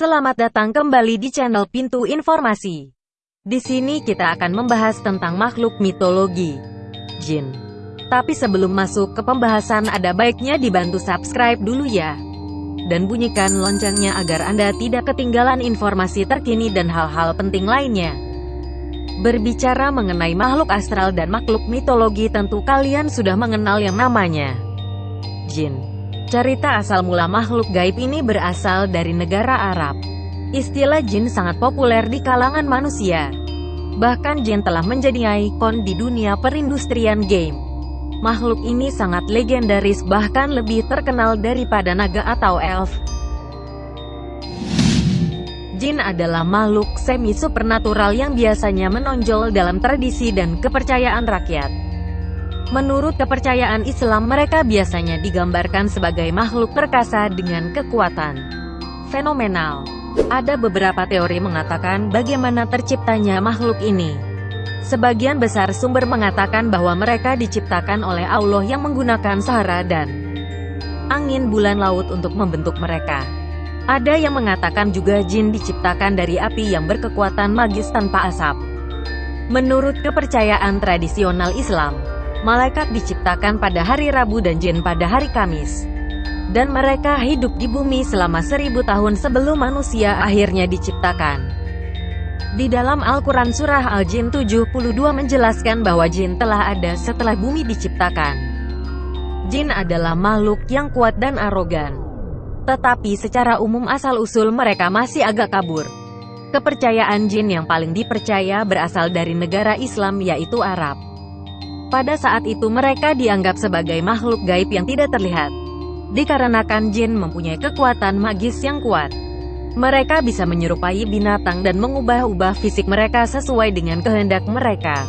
Selamat datang kembali di channel Pintu Informasi. Di sini kita akan membahas tentang makhluk mitologi, jin. Tapi sebelum masuk ke pembahasan ada baiknya dibantu subscribe dulu ya. Dan bunyikan loncengnya agar Anda tidak ketinggalan informasi terkini dan hal-hal penting lainnya. Berbicara mengenai makhluk astral dan makhluk mitologi tentu kalian sudah mengenal yang namanya jin. Cerita asal mula makhluk gaib ini berasal dari negara Arab. Istilah jin sangat populer di kalangan manusia. Bahkan jin telah menjadi ikon di dunia perindustrian game. Makhluk ini sangat legendaris bahkan lebih terkenal daripada naga atau elf. Jin adalah makhluk semi-supernatural yang biasanya menonjol dalam tradisi dan kepercayaan rakyat. Menurut kepercayaan Islam mereka biasanya digambarkan sebagai makhluk perkasa dengan kekuatan fenomenal. Ada beberapa teori mengatakan bagaimana terciptanya makhluk ini. Sebagian besar sumber mengatakan bahwa mereka diciptakan oleh Allah yang menggunakan sahara dan angin bulan laut untuk membentuk mereka. Ada yang mengatakan juga jin diciptakan dari api yang berkekuatan magis tanpa asap. Menurut kepercayaan tradisional Islam, Malaikat diciptakan pada hari Rabu dan jin pada hari Kamis. Dan mereka hidup di bumi selama seribu tahun sebelum manusia akhirnya diciptakan. Di dalam Al-Quran Surah Al-Jin 72 menjelaskan bahwa jin telah ada setelah bumi diciptakan. Jin adalah makhluk yang kuat dan arogan. Tetapi secara umum asal-usul mereka masih agak kabur. Kepercayaan jin yang paling dipercaya berasal dari negara Islam yaitu Arab. Pada saat itu mereka dianggap sebagai makhluk gaib yang tidak terlihat. Dikarenakan jin mempunyai kekuatan magis yang kuat. Mereka bisa menyerupai binatang dan mengubah-ubah fisik mereka sesuai dengan kehendak mereka.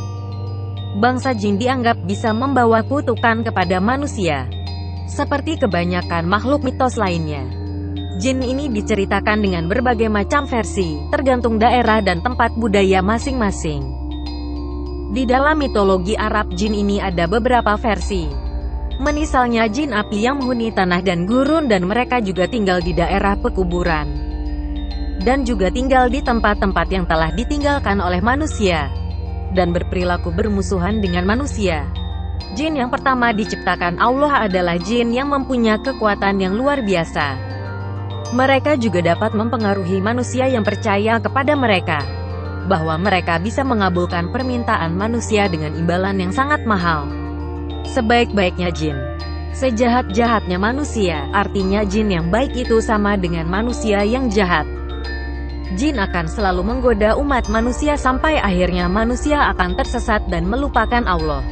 Bangsa jin dianggap bisa membawa kutukan kepada manusia. Seperti kebanyakan makhluk mitos lainnya. Jin ini diceritakan dengan berbagai macam versi, tergantung daerah dan tempat budaya masing-masing. Di dalam mitologi Arab jin ini ada beberapa versi. Menisalnya jin api yang menghuni tanah dan gurun dan mereka juga tinggal di daerah pekuburan. Dan juga tinggal di tempat-tempat yang telah ditinggalkan oleh manusia. Dan berperilaku bermusuhan dengan manusia. Jin yang pertama diciptakan Allah adalah jin yang mempunyai kekuatan yang luar biasa. Mereka juga dapat mempengaruhi manusia yang percaya kepada mereka bahwa mereka bisa mengabulkan permintaan manusia dengan imbalan yang sangat mahal. Sebaik-baiknya jin. Sejahat-jahatnya manusia, artinya jin yang baik itu sama dengan manusia yang jahat. Jin akan selalu menggoda umat manusia sampai akhirnya manusia akan tersesat dan melupakan Allah.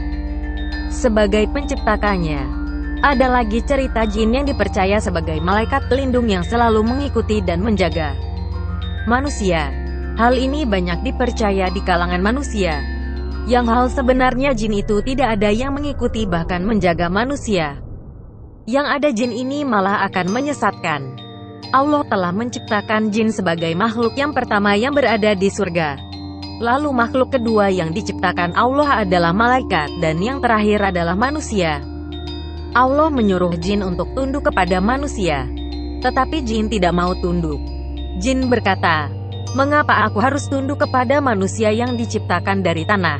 Sebagai penciptakannya, ada lagi cerita jin yang dipercaya sebagai malaikat pelindung yang selalu mengikuti dan menjaga manusia. Hal ini banyak dipercaya di kalangan manusia. Yang hal sebenarnya jin itu tidak ada yang mengikuti bahkan menjaga manusia. Yang ada jin ini malah akan menyesatkan. Allah telah menciptakan jin sebagai makhluk yang pertama yang berada di surga. Lalu makhluk kedua yang diciptakan Allah adalah malaikat dan yang terakhir adalah manusia. Allah menyuruh jin untuk tunduk kepada manusia. Tetapi jin tidak mau tunduk. Jin berkata, Mengapa aku harus tunduk kepada manusia yang diciptakan dari tanah?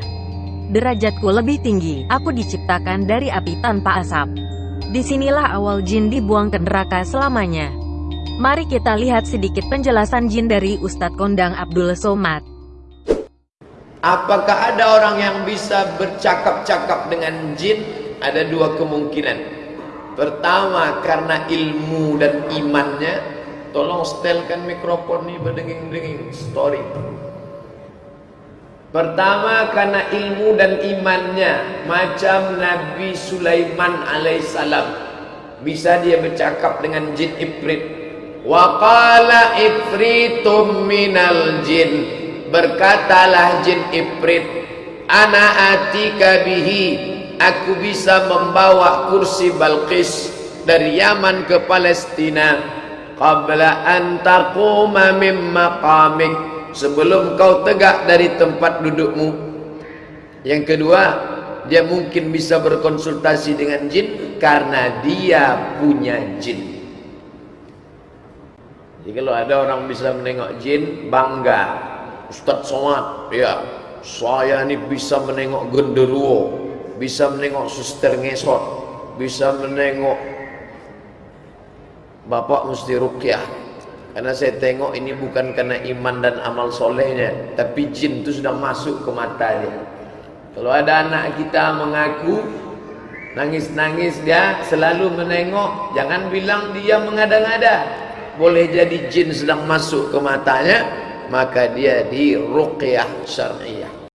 Derajatku lebih tinggi, aku diciptakan dari api tanpa asap. Di sinilah awal jin dibuang ke neraka selamanya. Mari kita lihat sedikit penjelasan jin dari Ustadz Kondang Abdul Somad. Apakah ada orang yang bisa bercakap-cakap dengan jin? Ada dua kemungkinan. Pertama, karena ilmu dan imannya Tolong setelkan mikrofon ini berdenging-denging. Story. Pertama karena ilmu dan imannya macam Nabi Sulaiman alaihissalam. Bisa dia bercakap dengan jin ifrit. Wa qala ifritum minal jin. Berkatalah jin ifrit ana atika bihi. Aku bisa membawa kursi Balqis dari Yaman ke Palestina qabla an taquma min maqamik. Sebelum kau tegak dari tempat dudukmu. Yang kedua dia mungkin bisa berkonsultasi dengan jin karena dia punya jin. Jadi kalau ada orang bisa menengok jin, bangga. Ustaz Somad, ya, saya ini bisa menengok genderuwo, bisa menengok suster ngesot, bisa menengok bapak mesti rukyah. Karena saya tengok ini bukan karena iman dan amal solehnya, tapi jin itu sudah masuk ke matanya. Kalau ada anak kita mengaku nangis-nangis dia selalu menengok, jangan bilang dia mengada-ngada. Boleh jadi jin sedang masuk ke matanya, maka dia di ruqyah syar'iyah.